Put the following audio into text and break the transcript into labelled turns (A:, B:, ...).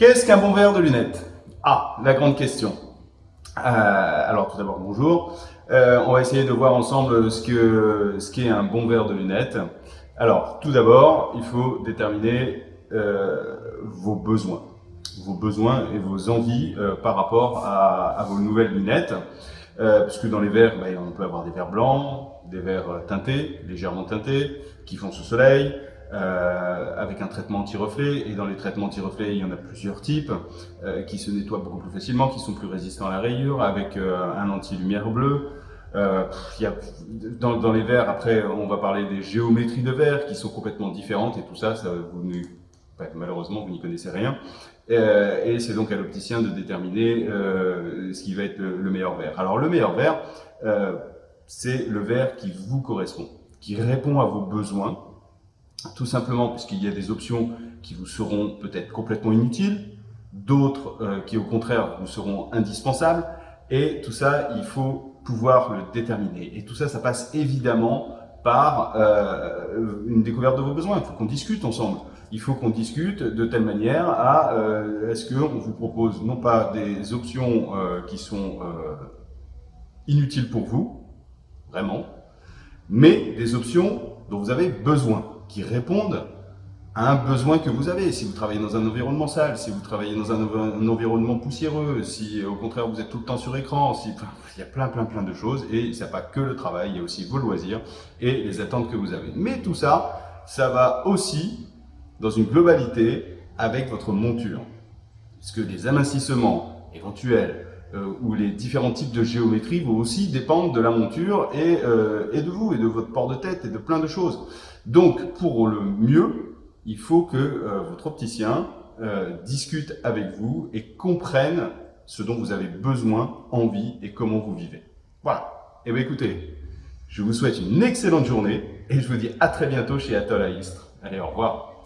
A: Qu'est-ce qu'un bon verre de lunettes? Ah, la grande question. Euh, alors tout d'abord, bonjour. Euh, on va essayer de voir ensemble ce qu'est un bon verre de lunettes. Alors, tout d'abord, il faut déterminer euh, vos besoins. Vos besoins et vos envies par rapport à, vos nouvelles lunettes. puisque dans les verres, ben, on peut avoir des verres blancs, des verres teintés, légèrement teintés, qui font ce soleil, euh, avec un traitement anti-reflet. Et dans les traitements anti-reflet, il y en a plusieurs types euh, qui se nettoient beaucoup plus facilement, qui sont plus résistants à la rayure, avec euh, un anti-lumière bleue. Dans, les verres, après, on va parler des géométries de verres qui sont complètement différentes et tout ça, ça vous malheureusement, vous n'y connaissez rien. Et c'est donc à l'opticien de déterminer ce qui va être le, meilleur verre. Alors le meilleur verre, c'est le verre qui vous correspond, qui répond à vos besoins, tout simplement puisqu'il y a des options qui vous seront peut-être complètement inutiles, d'autres euh, qui au contraire vous seront indispensables, et tout ça, il faut pouvoir le déterminer. Et tout ça, ça passe évidemment par euh, une découverte de vos besoins. Il faut qu'on discute ensemble. Il faut qu'on discute de telle manière à euh, est-ce qu'on vous propose non pas des options qui sont inutiles pour vous, vraiment, mais des options dont vous avez besoin qui répondent à un besoin que vous avez. Si vous travaillez dans un environnement sale, si vous travaillez dans un, environnement poussiéreux, si au contraire vous êtes tout le temps sur écran, si, il y a plein plein plein de choses et il n'y a pas que le travail, il y a aussi vos loisirs et les attentes que vous avez. Mais tout ça, ça va aussi dans une globalité avec votre monture. Parce que les amincissements éventuels, où les différents types de géométrie vont aussi dépendre de la monture et, euh, et, de vous, et de votre port de tête, et de plein de choses. Donc, pour le mieux, il faut que euh, votre opticien discute avec vous et comprenne ce dont vous avez besoin, envie et comment vous vivez. Voilà. Et eh bien écoutez, je vous souhaite une excellente journée et je vous dis à très bientôt chez Atoll à Istres. Allez, au revoir.